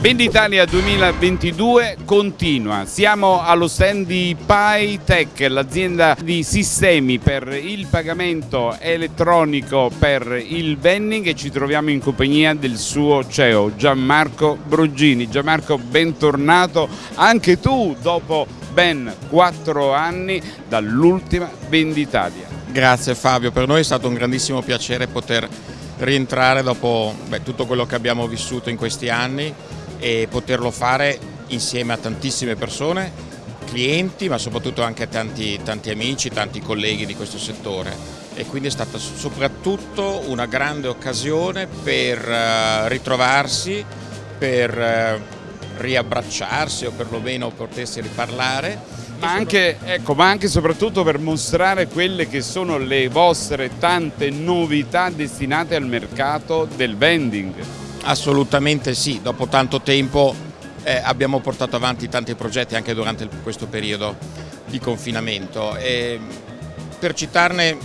Venditalia 2022 continua, siamo allo stand di PyTech, l'azienda di sistemi per il pagamento elettronico per il vending e ci troviamo in compagnia del suo CEO Gianmarco Brugini. Gianmarco bentornato anche tu dopo ben quattro anni dall'ultima Venditalia. Grazie Fabio, per noi è stato un grandissimo piacere poter rientrare dopo beh, tutto quello che abbiamo vissuto in questi anni e poterlo fare insieme a tantissime persone, clienti ma soprattutto anche a tanti, tanti amici, tanti colleghi di questo settore e quindi è stata soprattutto una grande occasione per uh, ritrovarsi, per uh, riabbracciarsi o perlomeno potersi riparlare. Ma anche, ecco, ma anche e soprattutto per mostrare quelle che sono le vostre tante novità destinate al mercato del vending. Assolutamente sì, dopo tanto tempo eh, abbiamo portato avanti tanti progetti anche durante questo periodo di confinamento. E per citarne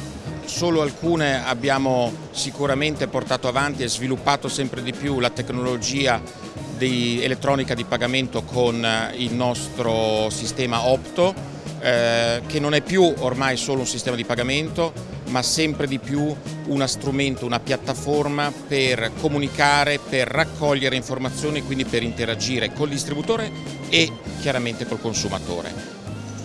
solo alcune abbiamo sicuramente portato avanti e sviluppato sempre di più la tecnologia di elettronica di pagamento con il nostro sistema Opto eh, che non è più ormai solo un sistema di pagamento ma sempre di più uno strumento, una piattaforma per comunicare, per raccogliere informazioni e quindi per interagire col distributore e chiaramente col consumatore.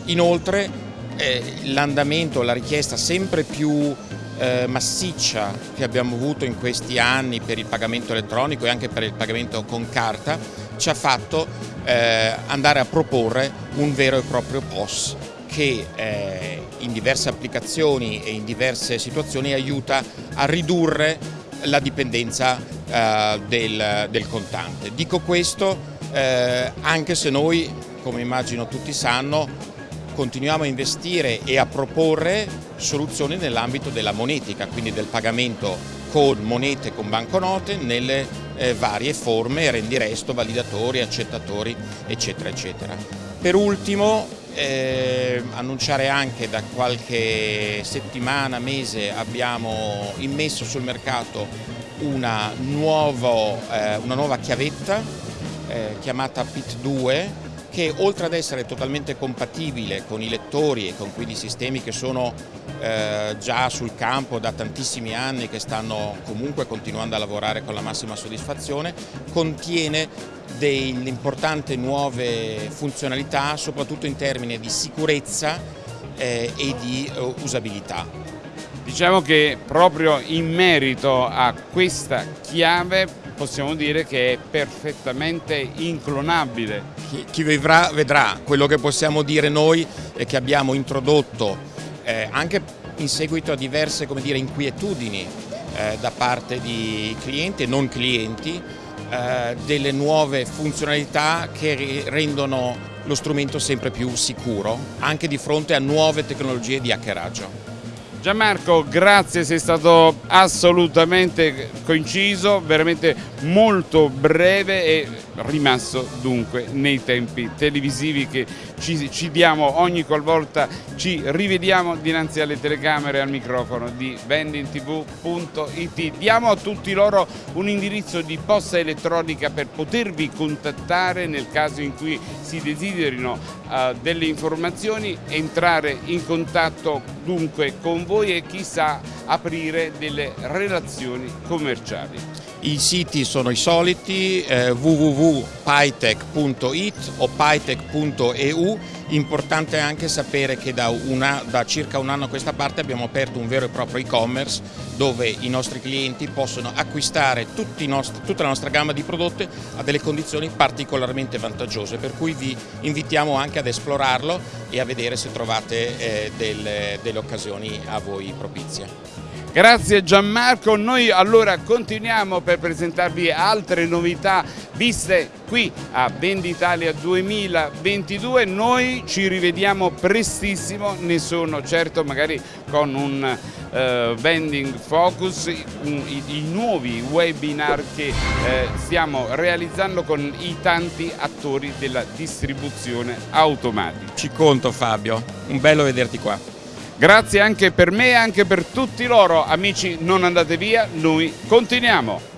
Inoltre eh, l'andamento, la richiesta sempre più eh, massiccia che abbiamo avuto in questi anni per il pagamento elettronico e anche per il pagamento con carta ci ha fatto eh, andare a proporre un vero e proprio POS che eh, in diverse applicazioni e in diverse situazioni aiuta a ridurre la dipendenza eh, del, del, contante. Dico questo eh, anche se noi, come immagino tutti sanno, continuiamo a investire e a proporre soluzioni nell'ambito della monetica, quindi del pagamento con monete, con banconote, nelle eh, varie forme, rendiresto, validatori, accettatori, eccetera, eccetera. Per ultimo eh, annunciare anche da qualche settimana, mese abbiamo immesso sul mercato una, nuovo, eh, una nuova chiavetta eh, chiamata PIT2 che oltre ad essere totalmente compatibile con i lettori e con quindi sistemi che sono eh, già sul campo da tantissimi anni che stanno comunque continuando a lavorare con la massima soddisfazione, contiene delle importanti nuove funzionalità soprattutto in termini di sicurezza eh, e di uh, usabilità. Diciamo che proprio in merito a questa chiave possiamo dire che è perfettamente inclonabile. Chi, chi vedrà, vedrà, quello che possiamo dire noi è che abbiamo introdotto eh, anche in seguito a diverse dire, inquietudini eh, da parte di clienti e non clienti eh, delle nuove funzionalità che rendono lo strumento sempre più sicuro anche di fronte a nuove tecnologie di hackeraggio. Gianmarco, grazie, sei stato assolutamente coinciso, veramente molto breve e rimasto dunque nei tempi televisivi che ci, ci diamo ogni qualvolta ci rivediamo dinanzi alle telecamere e al microfono di vendingtv.it. Diamo a tutti loro un indirizzo di posta elettronica per potervi contattare nel caso in cui si desiderino uh, delle informazioni, entrare in contatto dunque con voi e chissà aprire delle relazioni commerciali. I siti sono i soliti eh, www.pytech.it o pytech.eu Importante anche sapere che da, una, da, circa un anno a questa parte abbiamo aperto un vero e proprio e-commerce dove i nostri clienti possono acquistare nostri, tutta la nostra gamma di prodotti a delle condizioni particolarmente vantaggiose per cui vi invitiamo anche ad esplorarlo e a vedere se trovate eh, delle, delle occasioni a voi propizie. Grazie Gianmarco, noi allora continuiamo per presentarvi altre novità viste qui a Venditalia 2022, noi ci rivediamo prestissimo, ne sono certo magari con un uh, vending focus, i, i, nuovi webinar che eh, stiamo realizzando con i tanti attori della distribuzione automatica. Ci conto Fabio, un bello vederti qua. Grazie anche per me e anche per tutti loro, amici non andate via, noi continuiamo.